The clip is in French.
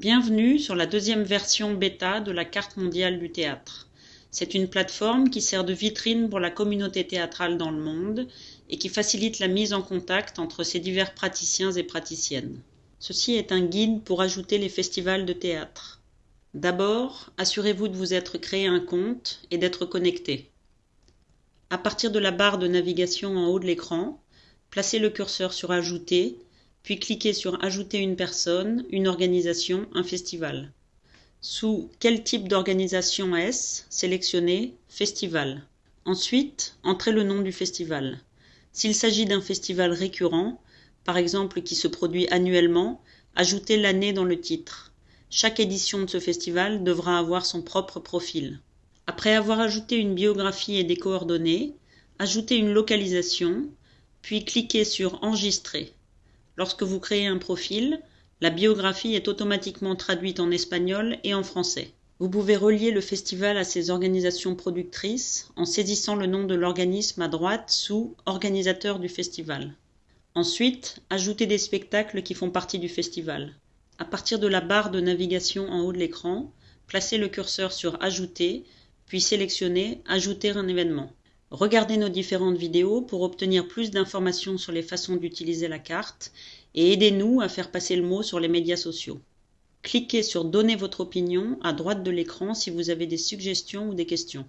Bienvenue sur la deuxième version bêta de la carte mondiale du théâtre. C'est une plateforme qui sert de vitrine pour la communauté théâtrale dans le monde et qui facilite la mise en contact entre ces divers praticiens et praticiennes. Ceci est un guide pour ajouter les festivals de théâtre. D'abord, assurez-vous de vous être créé un compte et d'être connecté. À partir de la barre de navigation en haut de l'écran, placez le curseur sur Ajouter puis cliquez sur Ajouter une personne, une organisation, un festival. Sous Quel type d'organisation est-ce? sélectionnez Festival. Ensuite, entrez le nom du festival. S'il s'agit d'un festival récurrent, par exemple qui se produit annuellement, ajoutez l'année dans le titre. Chaque édition de ce festival devra avoir son propre profil. Après avoir ajouté une biographie et des coordonnées, ajoutez une localisation, puis cliquez sur Enregistrer. Lorsque vous créez un profil, la biographie est automatiquement traduite en espagnol et en français. Vous pouvez relier le festival à ses organisations productrices en saisissant le nom de l'organisme à droite sous Organisateur du festival. Ensuite, ajoutez des spectacles qui font partie du festival. À partir de la barre de navigation en haut de l'écran, placez le curseur sur Ajouter, puis sélectionnez Ajouter un événement. Regardez nos différentes vidéos pour obtenir plus d'informations sur les façons d'utiliser la carte et aidez-nous à faire passer le mot sur les médias sociaux. Cliquez sur Donner votre opinion à droite de l'écran si vous avez des suggestions ou des questions.